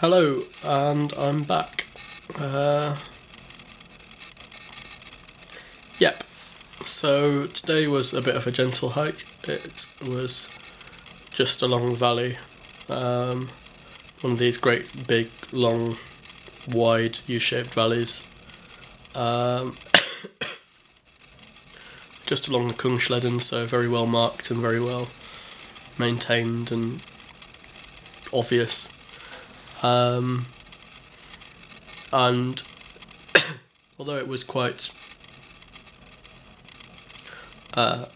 Hello, and I'm back. Uh, yep. So today was a bit of a gentle hike. It was just along the valley. Um, one of these great, big, long, wide U-shaped valleys. Um, just along the Kungsleden, so very well marked and very well maintained and obvious. Um, and although it was quite uh,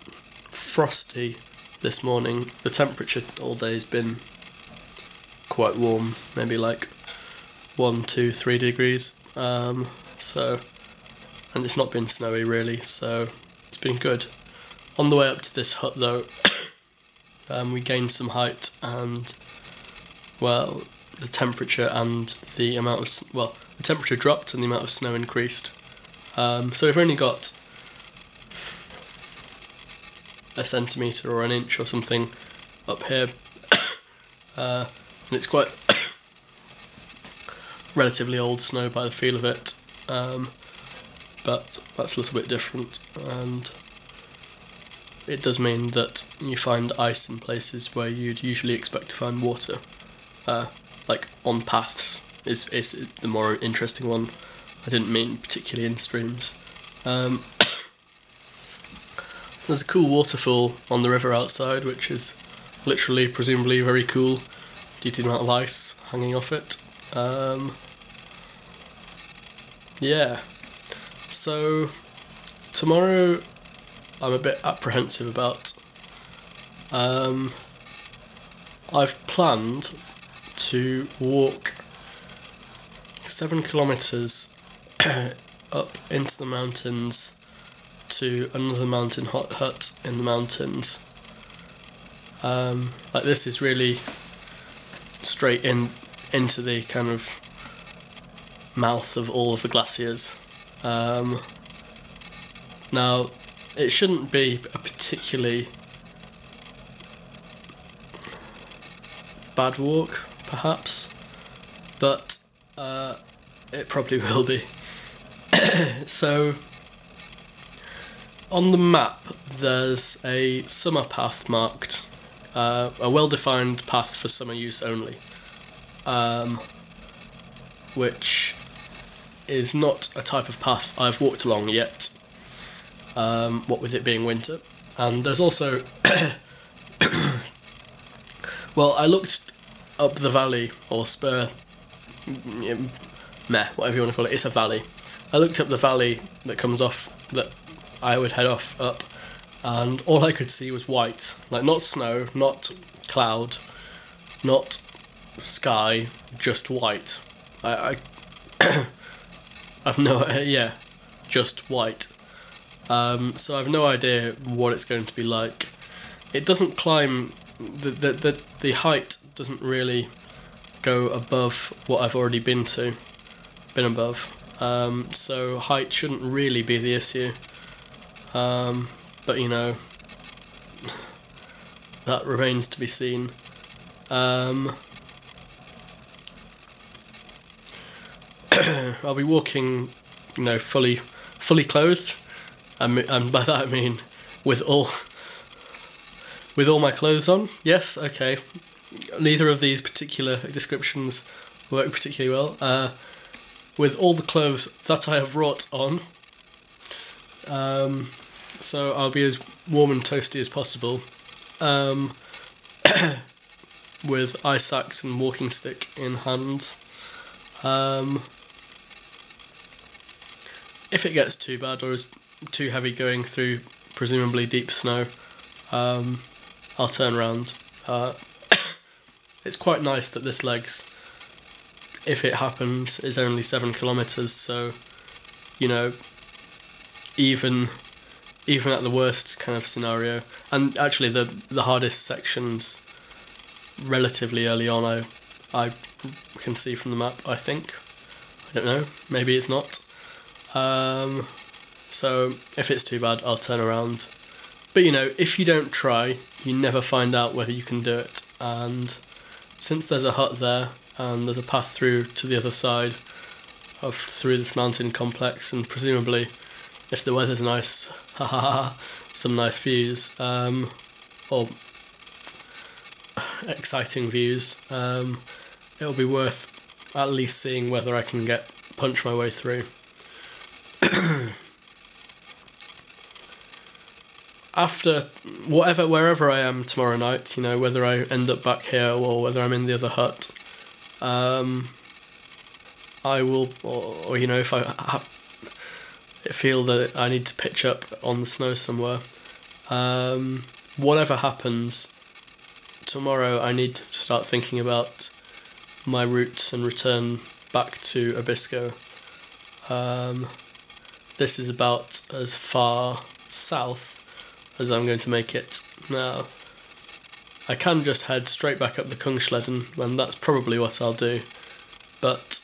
frosty this morning, the temperature all day has been quite warm, maybe like one, two, three degrees. Um, so, and it's not been snowy really, so it's been good. On the way up to this hut though, um, we gained some height and, well, the temperature and the amount of well, the temperature dropped and the amount of snow increased. Um, so we've only got a centimetre or an inch or something up here, uh, and it's quite relatively old snow by the feel of it. Um, but that's a little bit different, and it does mean that you find ice in places where you'd usually expect to find water. Uh, like on paths is is the more interesting one. I didn't mean particularly in streams. Um, there's a cool waterfall on the river outside, which is literally, presumably, very cool due to the amount of ice hanging off it. Um, yeah. So tomorrow, I'm a bit apprehensive about. Um, I've planned to walk seven kilometres up into the mountains to another mountain hot hut in the mountains. Um, like this is really straight in into the kind of mouth of all of the glaciers. Um, now, it shouldn't be a particularly bad walk perhaps, but uh, it probably will be. so, on the map, there's a summer path marked, uh, a well defined path for summer use only, um, which is not a type of path I've walked along yet, um, what with it being winter. And there's also. well, I looked up the valley or spur, meh, whatever you want to call it. It's a valley. I looked up the valley that comes off that I would head off up, and all I could see was white, like not snow, not cloud, not sky, just white. I, I I've no yeah, just white. Um, so I've no idea what it's going to be like. It doesn't climb the the the, the height doesn't really go above what I've already been to, been above. Um, so height shouldn't really be the issue. Um, but you know, that remains to be seen. Um, I'll be walking, you know, fully, fully clothed, and, and by that I mean with all, with all my clothes on. Yes, okay, neither of these particular descriptions work particularly well. Uh, with all the clothes that I have wrought on, um, so I'll be as warm and toasty as possible. Um, with ice axe and walking stick in hand. Um, if it gets too bad or is too heavy going through presumably deep snow, um, I'll turn around. Uh, it's quite nice that this legs, if it happens, is only seven kilometers. So, you know, even even at the worst kind of scenario, and actually the the hardest sections, relatively early on, I I can see from the map. I think, I don't know. Maybe it's not. Um, so if it's too bad, I'll turn around. But you know, if you don't try, you never find out whether you can do it. And since there's a hut there, and there's a path through to the other side of through this mountain complex, and presumably, if the weather's nice, some nice views, um, or exciting views. Um, it'll be worth at least seeing whether I can get punch my way through. After whatever wherever I am tomorrow night, you know whether I end up back here or whether I'm in the other hut, um, I will, or, or you know if I ha- feel that I need to pitch up on the snow somewhere, um, whatever happens, tomorrow I need to start thinking about my route and return back to Abisko. Um, this is about as far south as I'm going to make it now. I can just head straight back up the Kungsleden, and that's probably what I'll do. But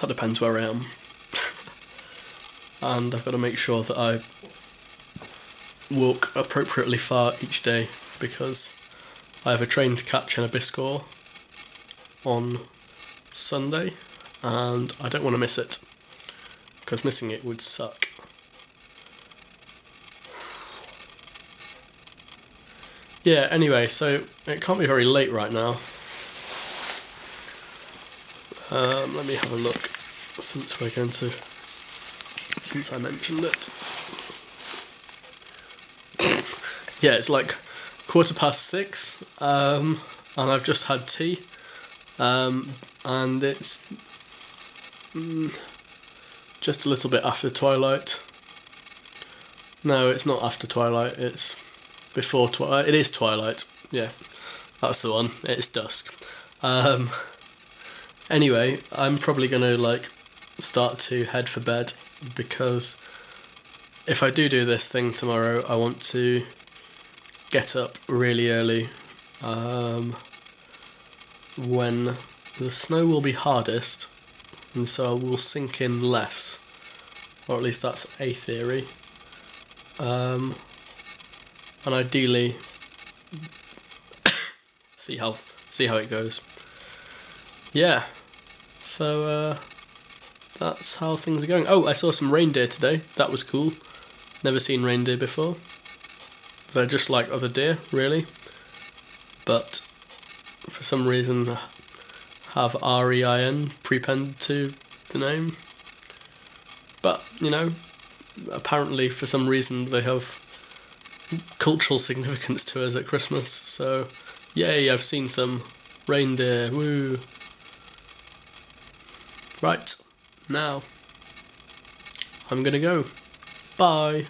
that depends where I am. and I've got to make sure that I walk appropriately far each day because I have a train to catch in Abisko on Sunday and I don't want to miss it because missing it would suck. Yeah, anyway, so it can't be very late right now. Um, let me have a look since we're going to, since I mentioned it. yeah, it's like quarter past six, um, and I've just had tea, um, and it's mm, just a little bit after twilight. No, it's not after twilight. It's before twilight. It is twilight. Yeah, that's the one. It's dusk. Um, anyway, I'm probably gonna like start to head for bed because if I do do this thing tomorrow, I want to get up really early um, when the snow will be hardest and so I will sink in less or at least that's a theory um, and ideally see how see how it goes. Yeah so uh, that's how things are going. Oh I saw some reindeer today. That was cool. Never seen reindeer before. They're just like other deer, really. But for some reason have R-E-I-N prepended to the name. But, you know, apparently for some reason they have cultural significance to us at Christmas. So, yay, I've seen some reindeer. Woo! Right, now I'm gonna go. Bye.